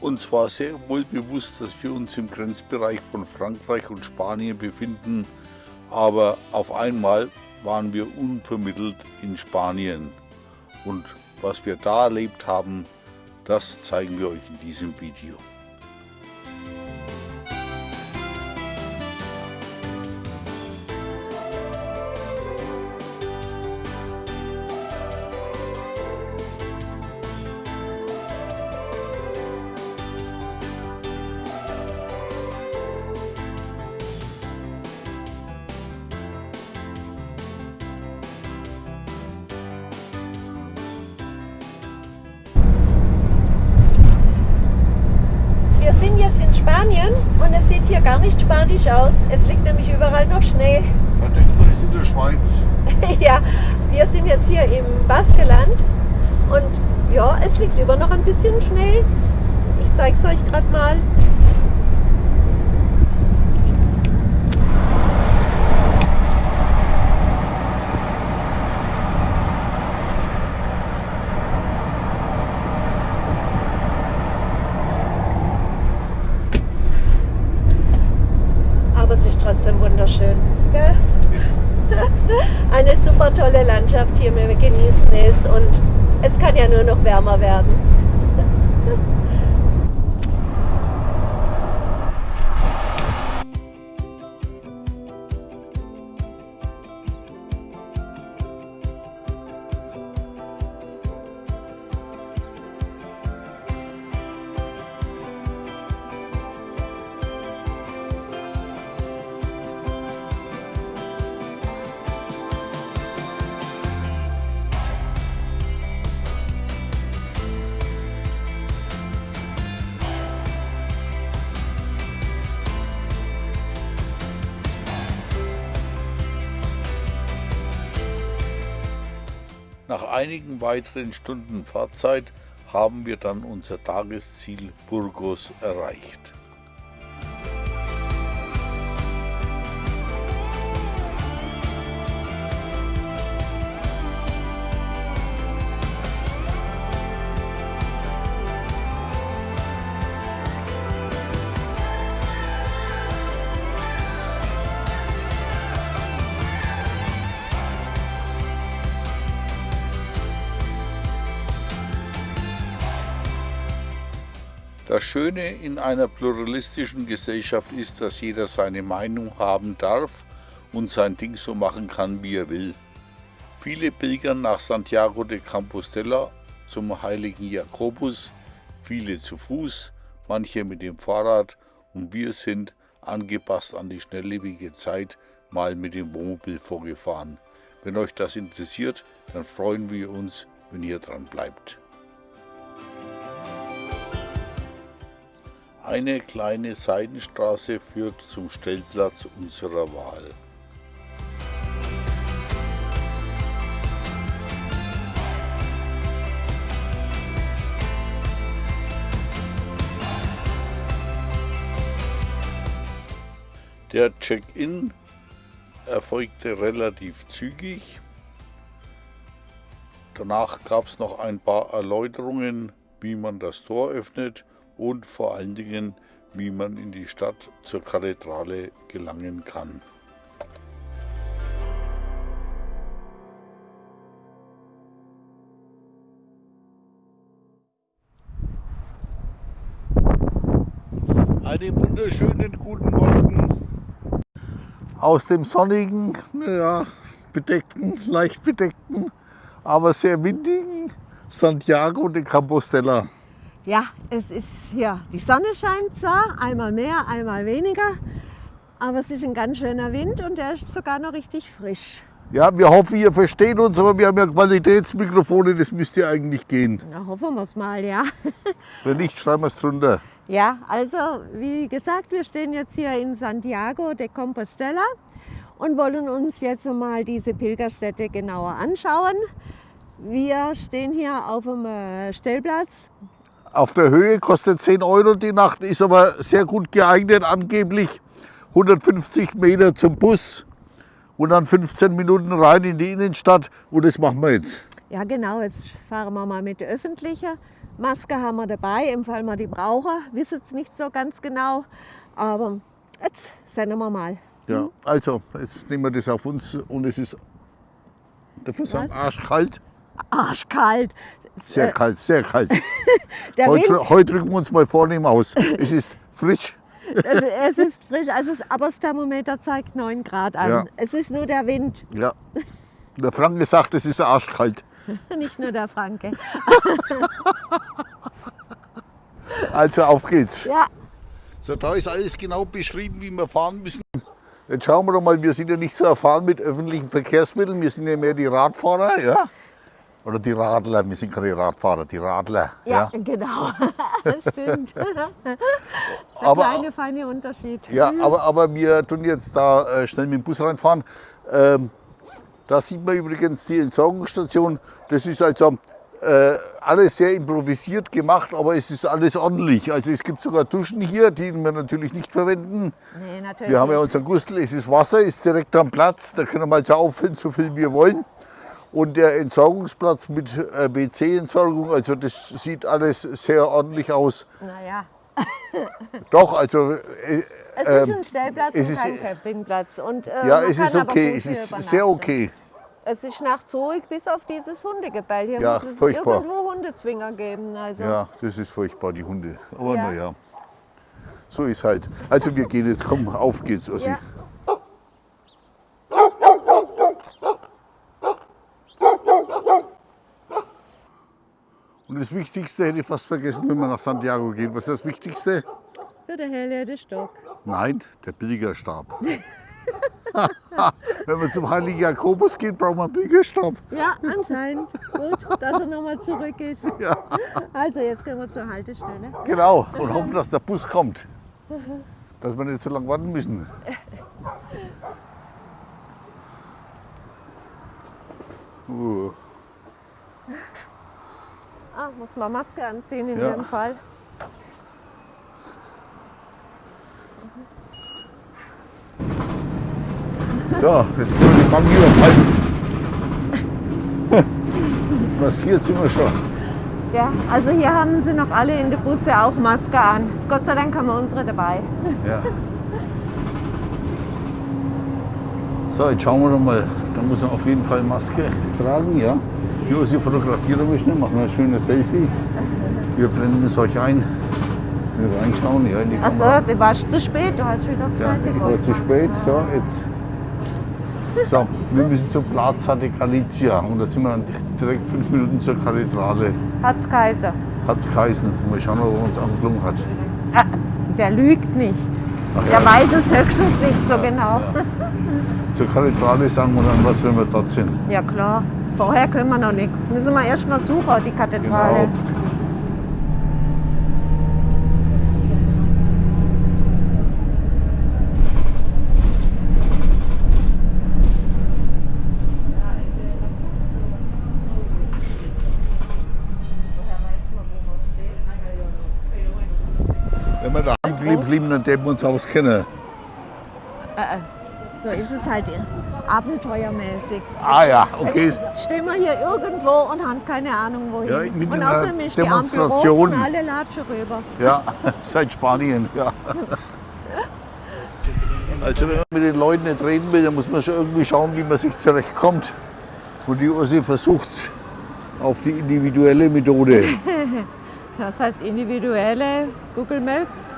Uns war sehr wohl bewusst, dass wir uns im Grenzbereich von Frankreich und Spanien befinden, aber auf einmal waren wir unvermittelt in Spanien. Und was wir da erlebt haben, das zeigen wir euch in diesem Video. Jetzt in Spanien und es sieht hier gar nicht spanisch aus. Es liegt nämlich überall noch Schnee. Man denkt, man ist in der Schweiz. ja, wir sind jetzt hier im Baskeland und ja, es liegt über noch ein bisschen Schnee. Ich zeige es euch gerade mal. trotzdem wunderschön. Gell? Eine super tolle Landschaft hier, wir genießen es und es kann ja nur noch wärmer werden. Nach einigen weiteren Stunden Fahrzeit haben wir dann unser Tagesziel Burgos erreicht. Das Schöne in einer pluralistischen Gesellschaft ist, dass jeder seine Meinung haben darf und sein Ding so machen kann, wie er will. Viele pilgern nach Santiago de Compostela zum heiligen Jakobus, viele zu Fuß, manche mit dem Fahrrad und wir sind, angepasst an die schnelllebige Zeit, mal mit dem Wohnmobil vorgefahren. Wenn euch das interessiert, dann freuen wir uns, wenn ihr dran bleibt. Eine kleine Seitenstraße führt zum Stellplatz unserer Wahl. Der Check-in erfolgte relativ zügig. Danach gab es noch ein paar Erläuterungen, wie man das Tor öffnet und vor allen Dingen, wie man in die Stadt zur Kathedrale gelangen kann. Einen wunderschönen guten Morgen aus dem sonnigen, ja, bedeckten, leicht bedeckten, aber sehr windigen Santiago de Compostela. Ja, es ist hier, die Sonne scheint zwar, einmal mehr, einmal weniger, aber es ist ein ganz schöner Wind und der ist sogar noch richtig frisch. Ja, wir hoffen, ihr versteht uns, aber wir haben ja Qualitätsmikrofone, das müsste ja eigentlich gehen. Na, hoffen wir es mal, ja. Wenn nicht, schreiben wir es drunter. Ja, also wie gesagt, wir stehen jetzt hier in Santiago de Compostela und wollen uns jetzt mal diese Pilgerstätte genauer anschauen. Wir stehen hier auf dem äh, Stellplatz auf der Höhe, kostet 10 Euro die Nacht, ist aber sehr gut geeignet, angeblich 150 Meter zum Bus und dann 15 Minuten rein in die Innenstadt und das machen wir jetzt. Ja, genau, jetzt fahren wir mal mit der öffentlichen. Maske haben wir dabei, im Fall wir die brauchen. Wissen es nicht so ganz genau. Aber jetzt senden wir mal. Ja, also, jetzt nehmen wir das auf uns und es ist dafür sagen, Was? arschkalt. Arschkalt. Sehr Äh, kalt, sehr kalt. Der Wind, Heute, heute drücken wir uns mal vornehm aus. Es ist frisch. also es ist frisch, also es, aber das Thermometer zeigt 9 Grad an. Ja. Es ist nur der Wind, Ja. Der Franke sagt, es ist arschkalt. nicht nur der Franke. Also auf geht's. Ja, So, da ist alles genau beschrieben, wie wir fahren müssen. Jetzt schauen wir doch mal, wir sind ja nicht so erfahren mit öffentlichen Verkehrsmitteln, wir sind ja mehr die Radfahrer, ja? Oder die Radler, wir sind keine Radfahrer, die Radler. ja, genau. Stimmt. Der Aber- kleine, feine Unterschied. Ja, aber, aber wir tun jetzt da äh, schnell mit dem Bus reinfahren. Ähm, da sieht man übrigens die Entsorgungsstation. Das ist also äh, alles sehr improvisiert gemacht, aber es ist alles ordentlich. Also es gibt sogar Duschen hier, die wir natürlich nicht verwenden. Nee, natürlich. Wir haben ja unseren Gustel, es ist Wasser, ist direkt am Platz. Da können wir also auffüllen, so viel wir wollen. Und der Entsorgungsplatz mit äh, BC-Entsorgung, also das sieht alles sehr ordentlich aus. Naja, Doch, also äh, es ist ein Stellplatz es und ist- kein Campingplatz. Und, äh, ja, es ist okay, es ist sehr okay. Es ist nachts ruhig, bis auf dieses Hundegebell. Hier Ja, muss es furchtbar. irgendwo Hundezwinger geben. Also. Ja, das ist furchtbar, die Hunde. Aber Ja. naja, so ist halt. Also wir gehen jetzt, komm, auf geht's, Ossi. Ja. Und das Wichtigste hätte ich fast vergessen, wenn man nach Santiago geht. Was ist das Wichtigste? Für den Helle der Stock. Nein, der Pilgerstab. wenn man zum Heiligen Jakobus geht, braucht man einen Pilgerstab. Ja, anscheinend. Gut, dass er nochmal zurück ist. Ja, Also jetzt gehen wir zur Haltestelle. genau. Und hoffen, dass der Bus kommt. Dass wir nicht so lange warten müssen. Uh. Ah, muss man Maske anziehen in Ja. jedem Fall. So, jetzt können wir die Bank hier halten. Maskiert sind wir schon. Ja, also hier haben sie noch alle in den Busse auch Maske an. Gott sei Dank haben wir unsere dabei. Ja. So, jetzt schauen wir doch mal. Da muss man auf jeden Fall Maske tragen, ja. Hier Sie fotografieren wir schnell, machen wir ein schönes Selfie. Wir blenden es euch ein. Wir reinschauen, ja, in die Achso, du warst zu spät, du hast wieder Ja, Zeit ich war zu spät. So, jetzt. So, wir müssen zur Plaza de Galizia und da sind wir dann direkt fünf Minuten zur Kathedrale. Hat's Kaiser. Hat's geheißen. Mal schauen, ob er uns angeklungen hat. Ah, der lügt nicht. Ach Der ja. weiß es höchstens nicht so genau. Ja. Zur Kathedrale sagen wir dann was, wenn wir dort sind. Ja klar, vorher können wir noch nichts. Müssen wir erst mal suchen, die Kathedrale. Genau. Wenn wir daheim blieben, dann hätten wir uns auskennen. Äh, äh, so ist es halt abenteuermäßig. Ah ja, okay. Jetzt stehen wir hier irgendwo und haben keine Ahnung wohin. Ja, mit und außerdem ist die Ampel rot und alle latschen rüber. Ja, seit Spanien, ja. Also wenn man mit den Leuten nicht reden will, dann muss man schon irgendwie schauen, wie man sich zurechtkommt. Und die Ursi versucht auf die individuelle Methode. Das heißt individuelle Google Maps.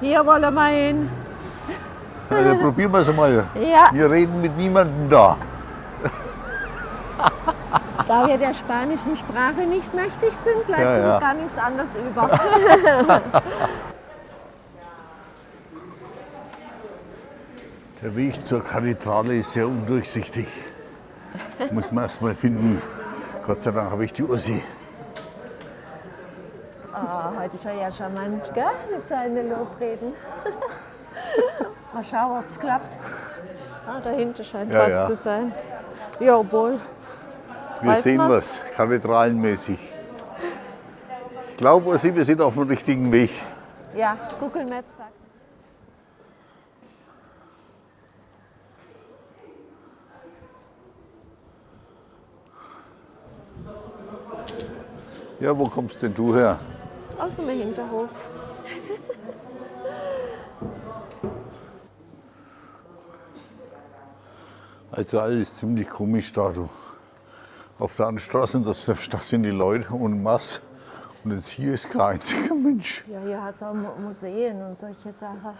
Hier wollen wir hin. Also probieren wir es mal. Ja, Wir reden mit niemandem da. da wir der spanischen Sprache nicht mächtig sind, bleibt Ja, ja. uns gar nichts anderes über. Der Weg zur Kathedrale ist sehr undurchsichtig. Muss man erst mal finden. Gott sei Dank habe ich die Ursi. Ah, heute ist er ja charmant, gell? Mit seinen Lobreden. Mal schauen, ob es klappt. Ah, dahinter scheint Ja, was ja. zu sein. Jawohl. Wir Weiß sehen was? was, kathedralenmäßig. Ich glaube, wir sind auf dem richtigen Weg. Ja, Google Maps sagt. Ja, wo kommst denn du her? Aus dem Hinterhof. Also alles ziemlich komisch da. Du. Auf der anderen Straße, das, da sind die Leute und Mass. Und jetzt hier ist kein einziger Mensch. Ja, hier hat es auch Mu- Museen und solche Sachen.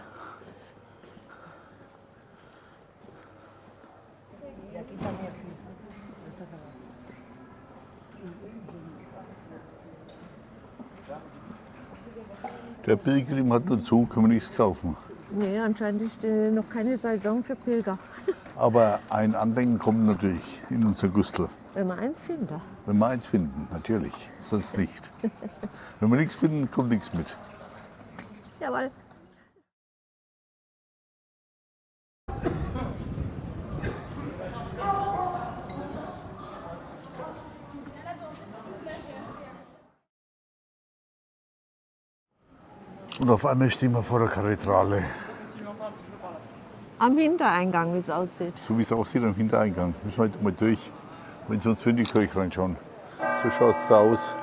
Der Pilgrim hat nur zu, kann man nichts kaufen. Nee, anscheinend ist äh, noch keine Saison für Pilger. Aber ein Andenken kommt natürlich in unser Gustel. Wenn man eins findet. Wenn wir eins finden, natürlich. Sonst nicht. Wenn wir nichts finden, kommt nichts mit. Jawohl. Und auf einmal stehen wir vor der Kathedrale. Am Hintereingang, wie es aussieht. So wie es aussieht am Hintereingang. Müssen wir jetzt mal durch. Wenn für in die Kirche reinschauen. So schaut es da aus.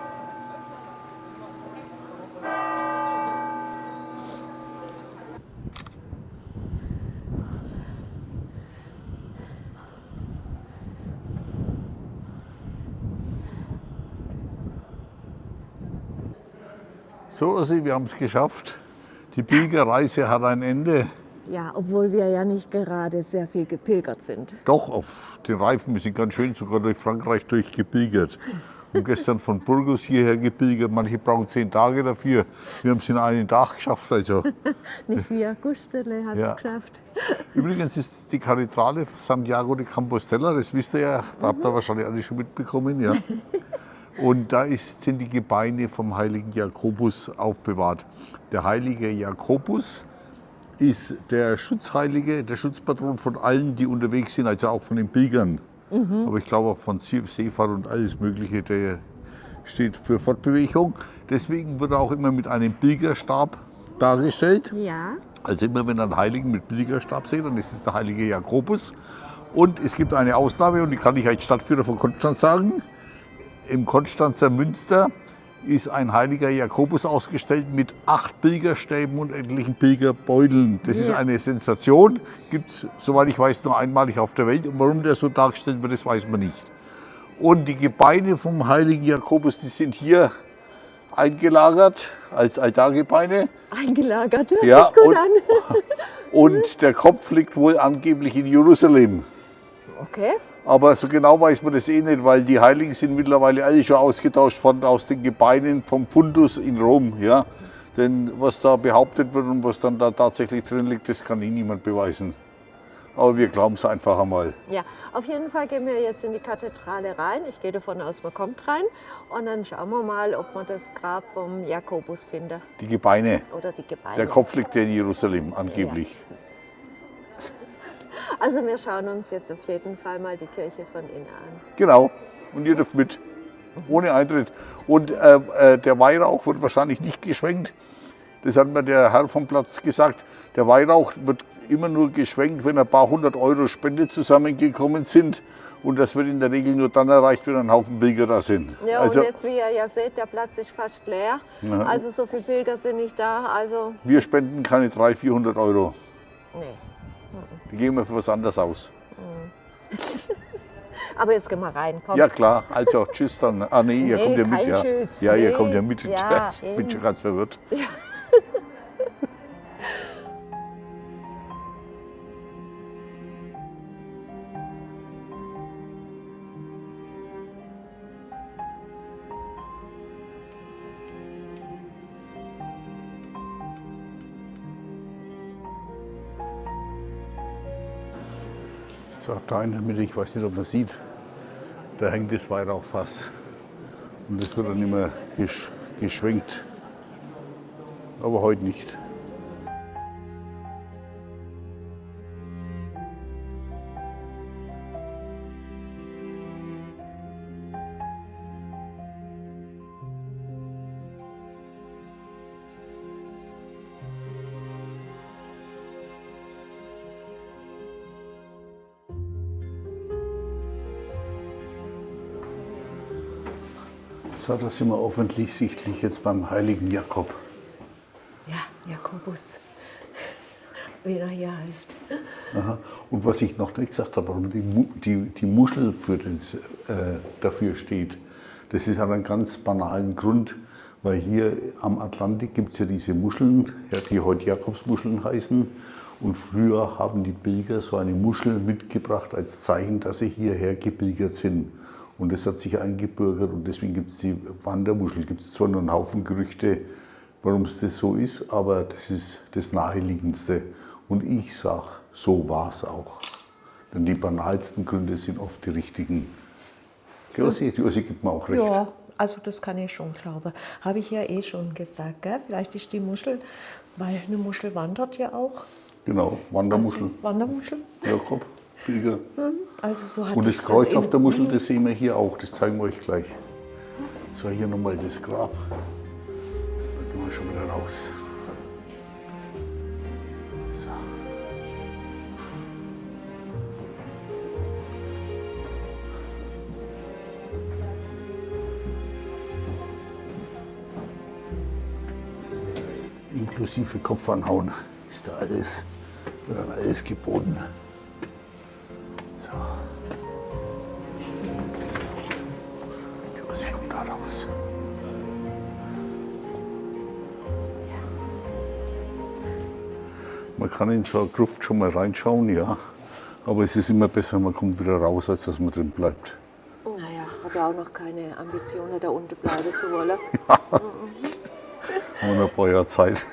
So, also wir haben es geschafft. Die Pilgerreise hat ein Ende. Ja, obwohl wir ja nicht gerade sehr viel gepilgert sind. Doch, auf den Reifen. Wir sind ganz schön sogar durch Frankreich durchgepilgert. Und gestern von Burgos hierher gepilgert. Manche brauchen zehn Tage dafür. Wir haben es in einen Tag geschafft. Also. Nicht wir, Gustele hat es Ja. geschafft. Übrigens ist die Kathedrale Santiago de Compostela, das wisst ihr ja, habt ihr wahrscheinlich alle schon mitbekommen. Ja. Und da ist, sind die Gebeine vom heiligen Jakobus aufbewahrt. Der heilige Jakobus ist der Schutzheilige, der Schutzpatron von allen, die unterwegs sind, also auch von den Pilgern. Aber ich glaube auch von See- Seefahrt und alles Mögliche, der steht für Fortbewegung. Deswegen wird er auch immer mit einem Pilgerstab dargestellt. Ja, Also immer wenn ihr einen Heiligen mit Pilgerstab seht, dann ist es der heilige Jakobus. Und es gibt eine Ausnahme, und die kann ich als Stadtführer von Konstanz sagen. Im Konstanzer Münster ist ein heiliger Jakobus ausgestellt mit acht Pilgerstäben und etlichen Pilgerbeuteln. Das ist Ja. eine Sensation. Gibt es, soweit ich weiß, nur einmalig auf der Welt. Und warum der so dargestellt wird, das weiß man nicht. Und die Gebeine vom heiligen Jakobus, die sind hier eingelagert als Altargebeine. eingelagert. Hört Ja, sich gut und- an. Und der Kopf liegt wohl angeblich in Jerusalem. Okay. Aber so genau weiß man das eh nicht, weil die Heiligen sind mittlerweile alle schon ausgetauscht worden aus den Gebeinen vom Fundus in Rom. Ja? Denn was da behauptet wird und was dann da tatsächlich drin liegt, das kann eh niemand beweisen. Aber wir glauben es einfach einmal. Ja, auf jeden Fall gehen wir jetzt in die Kathedrale rein. Ich gehe davon aus, man kommt rein. Und dann schauen wir mal, ob wir das Grab vom Jakobus finden. Die Gebeine. Oder die Gebeine. Der Kopf liegt ja in Jerusalem, angeblich. Also wir schauen uns jetzt auf jeden Fall mal die Kirche von innen an. Genau. Und ihr dürft mit. Ohne Eintritt. Und äh, äh, der Weihrauch wird wahrscheinlich nicht geschwenkt. Das hat mir der Herr vom Platz gesagt. Der Weihrauch wird immer nur geschwenkt, wenn ein paar hundert Euro Spende zusammengekommen sind. Und das wird in der Regel nur dann erreicht, wenn ein Haufen Pilger da sind. Ja, also und jetzt, wie ihr ja seht, der Platz ist fast leer. Ja. Also so viele Pilger sind nicht da. Also, wir spenden keine 300, 400 Euro. nee. Die geben wir für was anderes aus. Aber jetzt gehen wir rein. Komm. Ja klar, also tschüss dann. Ah nee, ihr Nee, kommt ja mit. Ja, Tschüss. ja ihr Nee. kommt ja mit. Ja, ich bin schon ganz verwirrt. So, da in der Mitte, ich weiß nicht, ob man sieht, da hängt das Weihrauchfass. Und das wird dann immer gesch geschwenkt. Aber heute nicht. So, da sind wir offensichtlich jetzt beim heiligen Jakob. Ja, Jakobus, wie er hier heißt. Aha. Und was ich noch nicht gesagt habe, warum die, die, die Muschel für das, äh, dafür steht, das ist an einem ganz banalen Grund, weil hier am Atlantik gibt es ja diese Muscheln, die heute Jakobsmuscheln heißen. Und früher haben die Pilger so eine Muschel mitgebracht als Zeichen, dass sie hierher gepilgert sind. Und das hat sich eingebürgert und deswegen gibt es die Wandermuschel. Gibt es zwar nur einen Haufen Gerüchte, warum es das so ist, aber das ist das Naheliegendste. Und ich sage, so war es auch. Denn die banalsten Gründe sind oft die richtigen. Die Ossi, die Ossi gibt mir auch recht. Ja, also das kann ich schon glauben. Habe ich ja eh schon gesagt. Gell? Vielleicht ist die Muschel, weil eine Muschel wandert ja auch. Genau, Wandermuschel, Also, Wandermuschel. Jakob, Pilger. Also so hat Und das es Kreuz in- auf der Muschel, das sehen wir hier auch, das zeigen wir euch gleich. So, hier nochmal das Grab. Da gehen wir schon wieder raus. Inklusive Kopf anhauen ist da alles, wird dann alles geboten. Was kommt da raus? Man kann in so eine Gruft schon mal reinschauen, ja. Aber es ist immer besser, man kommt wieder raus, als dass man drin bleibt. Naja, habe ja auch noch keine Ambitionen, da unten bleiben zu wollen. Haben wir noch ein paar Jahre Zeit.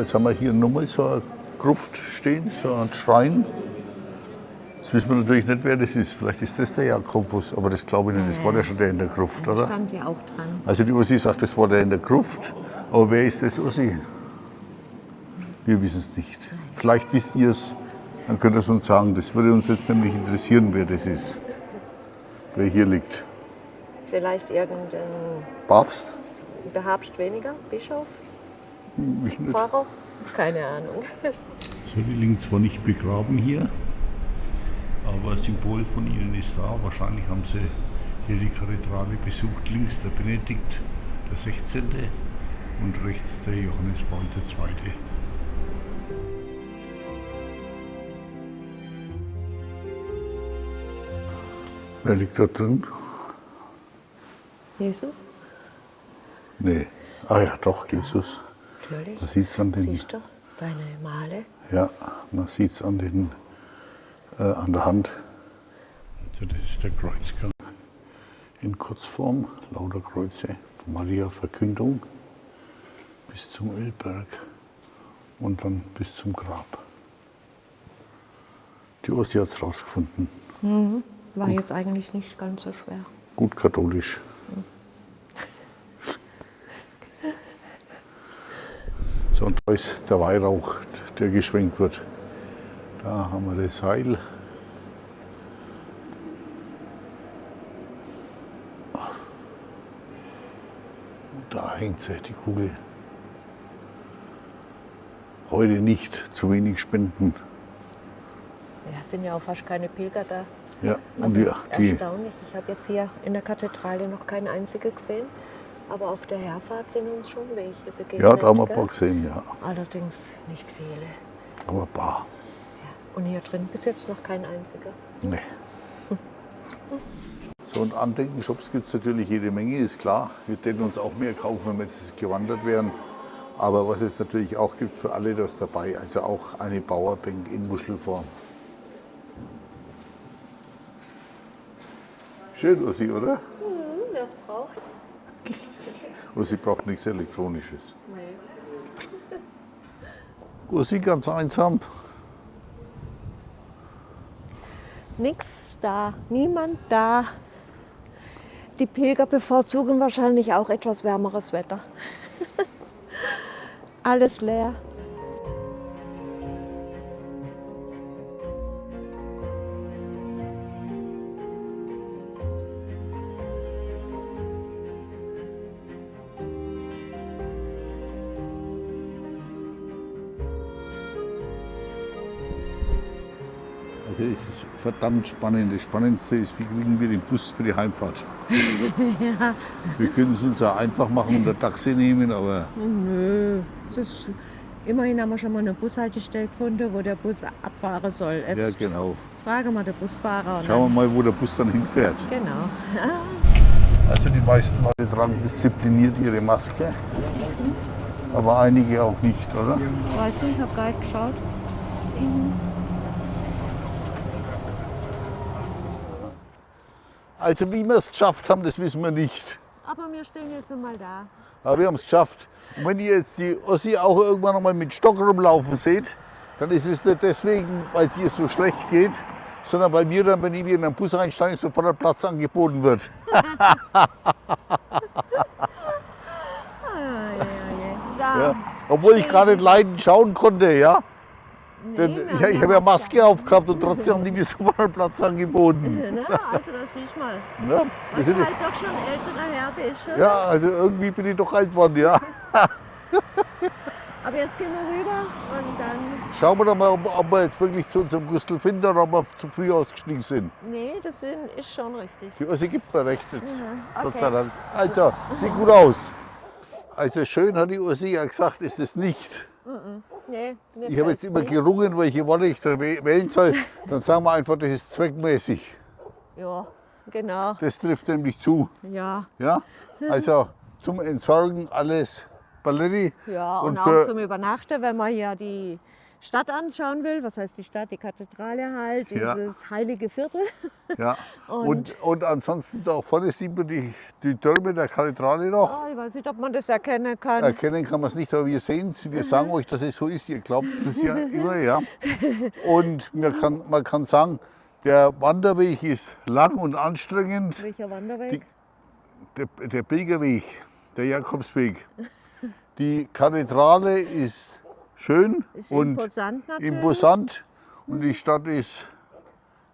Jetzt haben wir hier nochmal so eine Gruft stehen, so ein Schrein. Jetzt wissen wir natürlich nicht, wer das ist. Vielleicht ist das der Jakobus, aber das glaube ich nicht. Das war ja schon der in der Gruft, oder? Stand ja auch dran. Also die Ursi sagt, das war der in der Gruft. Aber wer ist das Ursi? Wir wissen es nicht. Vielleicht wisst ihr es, dann könnt ihr es uns sagen. Das würde uns jetzt nämlich interessieren, wer das ist. Wer hier liegt. Vielleicht irgendein Papst? Behabst weniger, Bischof, Ich nicht. Pfarrer? Keine Ahnung. So, die liegen zwar nicht begraben hier, aber ein Symbol von ihnen ist da. Wahrscheinlich haben sie hier die Kathedrale besucht. Links der Benedikt der 16. und rechts der Johannes Paul II. Wer liegt da drin? Jesus? Nee. Ah ja, doch, Jesus. Natürlich. Man sieht es an den Siehst du seine Male? Ja, man sieht es an, den, äh, an der Hand. Also das ist der Kreuzgang in Kurzform, lauter Kreuze, Maria Verkündung bis zum Ölberg und dann bis zum Grab. Die Ossi hat es rausgefunden. War jetzt eigentlich nicht ganz so schwer. Gut katholisch. Und da ist der Weihrauch, der geschwenkt wird. Da haben wir das Seil. Und da hängt sie, die Kugel. Heute nicht, zu wenig Spenden. Ja, es sind ja auch fast keine Pilger da. Ja, und Also die, die, erstaunlich. Ich habe jetzt hier in der Kathedrale noch keinen einzigen gesehen. Aber auf der Herfahrt sind uns schon welche begegnet. ja, da haben wir ein paar gesehen, ja. Allerdings nicht viele. Aber ein paar. Und hier drin bis jetzt noch kein einziger. Nee. So, und Andenkenshops gibt es natürlich jede Menge, ist klar. Wir täten uns auch mehr kaufen, wenn wir jetzt gewandert wären. Aber was es natürlich auch gibt für alle, das dabei. Also auch eine Bauerbank in Muschelform. Schön, Ossi, oder? Wer es braucht? Ossi braucht nichts Elektronisches. Ossi ganz einsam. Nix da, niemand da. Die Pilger bevorzugen wahrscheinlich auch etwas wärmeres Wetter. Alles leer. Das ist verdammt spannend. Das Spannendste ist, wie kriegen wir den Bus für die Heimfahrt? ja. Wir können es uns ja einfach machen und ein Taxi nehmen, aber Nö, das ist, immerhin haben wir schon mal eine Bushaltestelle gefunden, wo der Bus abfahren soll. Jetzt ja, genau. fragen wir den Busfahrer. Und Schauen wir mal, wo der Bus dann hinfährt. genau. Also die meisten Leute tragen diszipliniert ihre Maske, aber einige auch nicht, oder? Weiß nicht, ich habe gar nicht geschaut. Also wie wir es geschafft haben, das wissen wir nicht. Aber wir stehen jetzt mal da. Aber wir haben es geschafft. Und wenn ihr jetzt die Ossi auch irgendwann noch mal mit Stock rumlaufen seht, dann ist es nicht deswegen, weil es ihr so schlecht geht, sondern weil mir dann, wenn ich wieder in den Bus einsteige, sofort ein Platz angeboten wird. Ja. Obwohl ich gar nicht leiden schauen konnte, ja. Wir ich, ich habe ja Maske aufgehabt und trotzdem haben die mir sofort einen Platz angeboten. Na, also das siehst mal. Ja, sind, halt doch schon älterer Herr bist. ja, also irgendwie bin ich doch alt worden, ja. Aber jetzt gehen wir rüber und dann. Schauen wir doch mal, ob, ob wir jetzt wirklich zu unserem Gustl finden oder ob wir zu früh ausgestiegen sind. Nee, das ist schon richtig. Die Ossi gibt mir recht jetzt, Gott okay. sei Dank. Also, sieht gut aus. Also schön hat die Ossi ja gesagt, ist es nicht. Nee, Ich habe jetzt immer nicht. gerungen, welche Worte ich da wäh- wählen soll. Dann sagen wir einfach, das ist zweckmäßig. Ja, genau. Das trifft nämlich zu. Ja, Ja? Also zum Entsorgen alles Balletti. ja. Und, Und auch zum Übernachten, wenn man hier die Stadt anschauen will. Was heißt die Stadt? Die Kathedrale halt, Ja. dieses heilige Viertel. Ja. Und- Und, und ansonsten da vorne sieht man die, die Türme der Kathedrale noch. Oh, ich weiß nicht, ob man das erkennen kann. Erkennen kann man es nicht, aber wir sehen es. Wir sagen euch, dass es so ist. Ihr glaubt das ja immer, ja. Und man kann, man kann sagen, der Wanderweg ist lang und anstrengend. Welcher Wanderweg? Der, der Pilgerweg, der Jakobsweg. Die Kathedrale ist schön Ist und imposant natürlich. imposant und die Stadt ist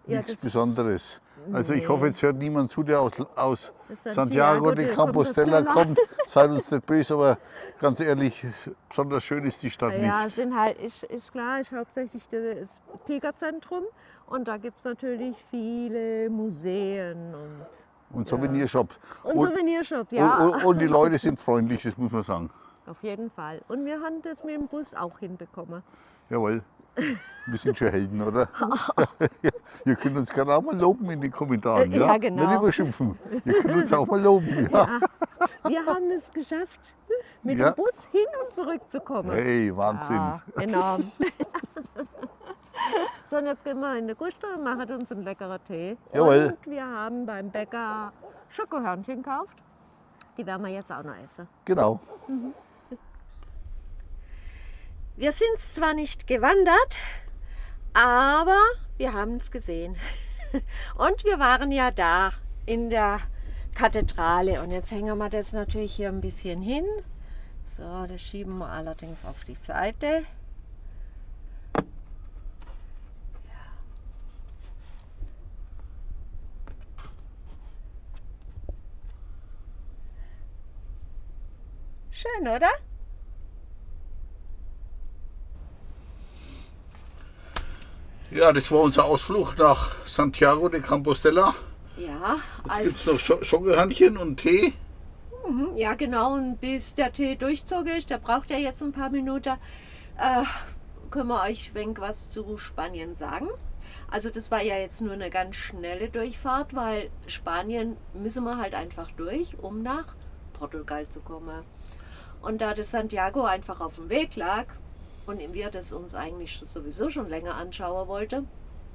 Ja, nichts Besonderes. Also ich hoffe, jetzt hört niemand zu, der aus, aus Santiago de Compostela kommt. Seid uns nicht böse, aber ganz ehrlich, besonders schön ist die Stadt Ja, es nicht. sind halt, ist, ist klar, ist hauptsächlich das Pilgerzentrum und da gibt es natürlich viele Museen und, Und Souvenirshop. und, Und, Souvenirshop, ja, und, und, und die Leute sind freundlich, das muss man sagen. Auf jeden Fall. Und wir haben das mit dem Bus auch hinbekommen. Jawohl. Wir sind schon Helden, oder? Ihr könnt uns gerne auch mal loben in den Kommentaren. Ja, ja, genau. Nicht überschimpfen. Ihr könnt uns auch mal loben. Ja. Wir haben es geschafft, mit Ja. dem Bus hin und zurück zu kommen. Hey, Wahnsinn. Ja, enorm. so, und jetzt gehen wir in die Gusto und machen uns einen leckeren Tee. Jawohl. Und wir haben beim Bäcker Schokohörnchen gekauft. Die werden wir jetzt auch noch essen. Genau. Wir sind zwar nicht gewandert, aber wir haben es gesehen. Und wir waren ja da in der Kathedrale. Und jetzt hängen wir das natürlich hier ein bisschen hin. So, das schieben wir allerdings auf die Seite. Schön, oder? Ja, das war unser Ausflug nach Santiago de Compostela. Ja, Jetzt gibt es noch Schokohörnchen und Tee. ja genau. Und bis der Tee durchzogen ist, der braucht ja jetzt ein paar Minuten, äh, können wir euch wenig was zu Spanien sagen. Also das war ja jetzt nur eine ganz schnelle Durchfahrt, weil Spanien müssen wir halt einfach durch, um nach Portugal zu kommen. Und da das Santiago einfach auf dem Weg lag und wir das uns eigentlich sowieso schon länger anschauen wollten,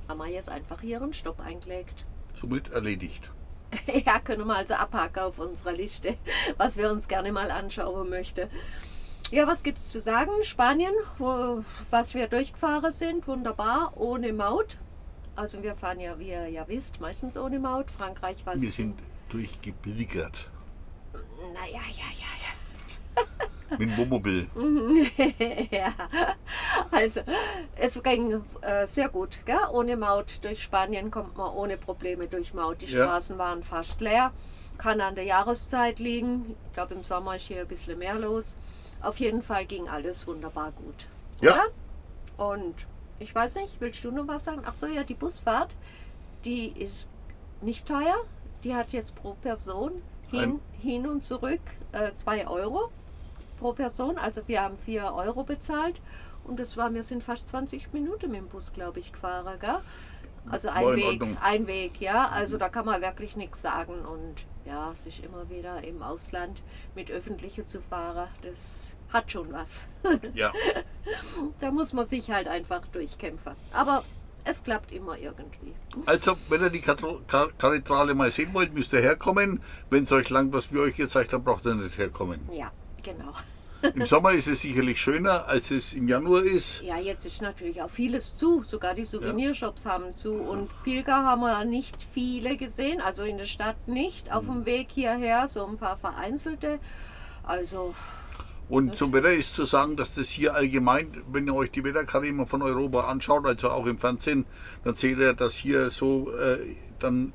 haben wir jetzt einfach hier einen Stopp eingelegt. Somit erledigt. Ja, können wir also abhaken auf unserer Liste, was wir uns gerne mal anschauen möchten. Ja, was gibt es zu sagen? Spanien, wo, was wir durchgefahren sind, wunderbar, ohne Maut. Also wir fahren ja, wie ihr ja wisst, meistens ohne Maut. Frankreich war Wir sind durchgepilgert. Naja, ja, ja, Mit dem Wohnmobil. ja. Also es ging äh, sehr gut, gell? ohne Maut. Durch Spanien kommt man ohne Probleme durch Maut. Die Ja. Straßen waren fast leer. Kann an der Jahreszeit liegen. Ich glaube im Sommer ist hier ein bisschen mehr los. Auf jeden Fall ging alles wunderbar gut. Ja. Oder? Und ich weiß nicht, willst du noch was sagen? Ach so, ja, die Busfahrt, die ist nicht teuer. Die hat jetzt pro Person hin, hin und zurück 2 Euro pro Person. Also wir haben 4 Euro bezahlt. Und das war, wir sind fast 20 Minuten mit dem Bus, glaube ich, gefahren. Gell? Also ein War Weg, ein Weg, ja. Also da kann man wirklich nichts sagen. Und ja, sich immer wieder im Ausland mit Öffentlichen zu fahren, das hat schon was. Ja. Da muss man sich halt einfach durchkämpfen. Aber es klappt immer irgendwie. Also, wenn ihr die Katro- Ka- Kathedrale mal sehen wollt, müsst ihr herkommen. Wenn es euch langt, was wir euch gezeigt haben, braucht ihr nicht herkommen. Ja, genau. Im Sommer ist es sicherlich schöner, als es im Januar ist. Ja, jetzt ist natürlich auch vieles zu. Sogar die Souvenirshops haben zu. Und Pilger haben wir nicht viele gesehen. Also in der Stadt nicht. Auf dem Weg hierher so ein paar vereinzelte. Also Und zum Wetter ist zu sagen, dass das hier allgemein, wenn ihr euch die Wetterkarte immer von Europa anschaut, also auch im Fernsehen, dann seht ihr, dass hier so äh, dann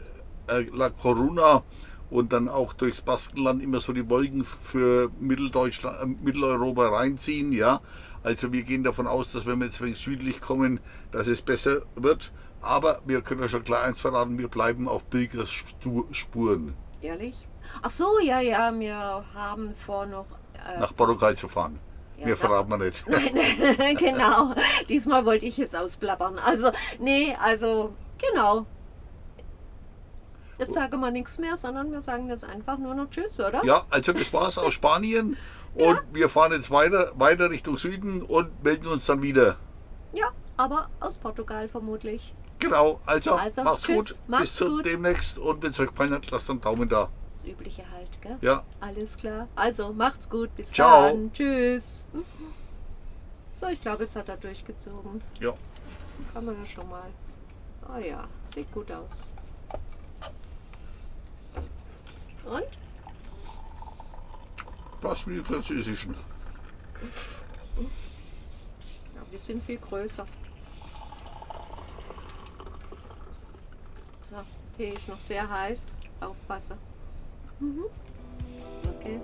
äh, La Corona und dann auch durchs Baskenland immer so die Wolken für Mitteldeutschland, äh, Mitteleuropa reinziehen. Ja, also wir gehen davon aus, dass wenn wir jetzt wenig südlich kommen, dass es besser wird. Aber wir können ja schon klar eins verraten, wir bleiben auf Pilgers Stu- Spuren ehrlich. Ach so, ja, ja, wir haben vor noch. Äh, nach Portugal zu fahren. Ja, nach- verraten wir nicht. Nein, genau. Diesmal wollte ich jetzt ausplappern. Also, nee, also, genau. Jetzt sagen wir nichts mehr, sondern wir sagen jetzt einfach nur noch Tschüss, oder? Ja, also das war's aus Spanien und wir fahren jetzt weiter, weiter Richtung Süden und melden uns dann wieder. Ja, aber aus Portugal vermutlich. Genau, also, Also, macht's tschüss, gut, macht's bis zum gut. demnächst und wenn es euch gefallen hat, lasst einen Daumen da. Das Übliche halt, gell? Ja, Alles klar. Also, macht's gut. Bis Ciao. dann. Tschüss. So, ich glaube, jetzt hat er durchgezogen. ja. Kann man ja schon mal. Oh ja, sieht gut aus. Und? Passt wie die französischen. Ja, wir sind viel größer. So, Tee ist noch sehr heiß. Aufpassen. Mhm. Okay.